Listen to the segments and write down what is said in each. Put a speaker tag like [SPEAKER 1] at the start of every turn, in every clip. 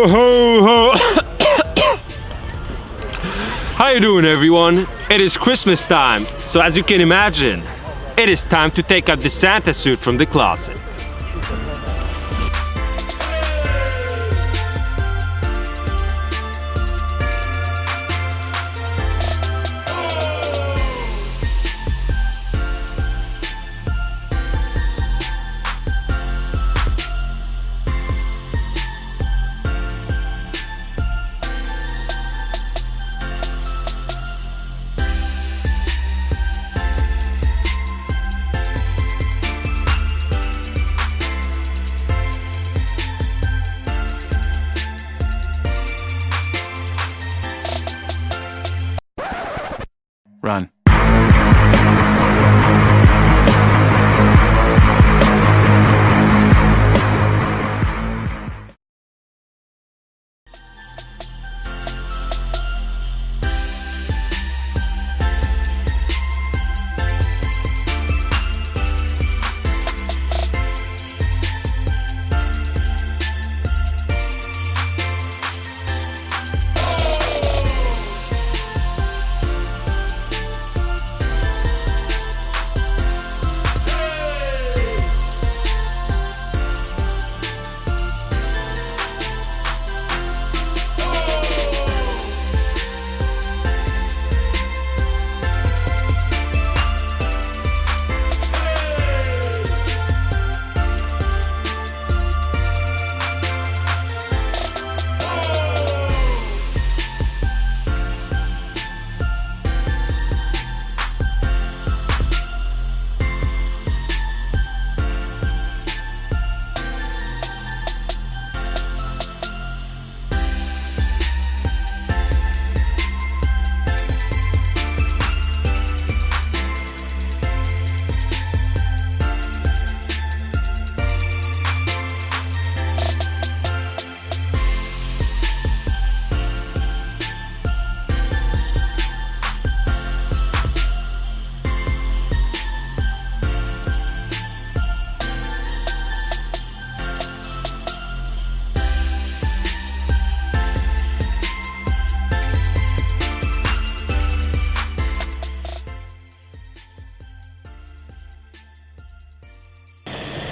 [SPEAKER 1] Ho, ho, ho. How you doing everyone? It is Christmas time, so as you can imagine, it is time to take out the Santa suit from the closet.
[SPEAKER 2] Run.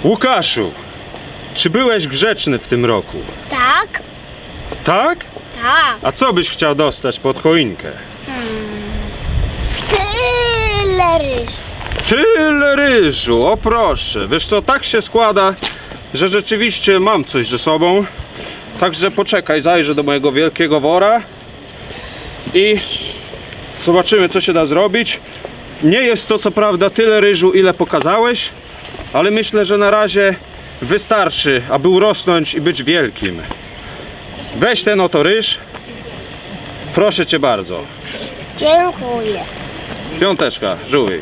[SPEAKER 1] Łukaszu, czy byłeś grzeczny w tym roku?
[SPEAKER 3] Tak,
[SPEAKER 1] Tak?
[SPEAKER 3] tak.
[SPEAKER 1] A co byś chciał dostać pod choinkę?
[SPEAKER 3] Tyle ryż.
[SPEAKER 1] Tyle ryżu, o proszę. Wiesz co, tak się składa, że rzeczywiście mam coś ze sobą. Także poczekaj, zajrzę do mojego wielkiego wora i zobaczymy, co się da zrobić. Nie jest to co prawda tyle ryżu, ile pokazałeś, ale myślę, że na razie wystarczy, aby urosnąć i być wielkim. Weź ten oto ryż. Proszę cię bardzo.
[SPEAKER 3] Dziękuję.
[SPEAKER 1] Piąteczka, żółwik.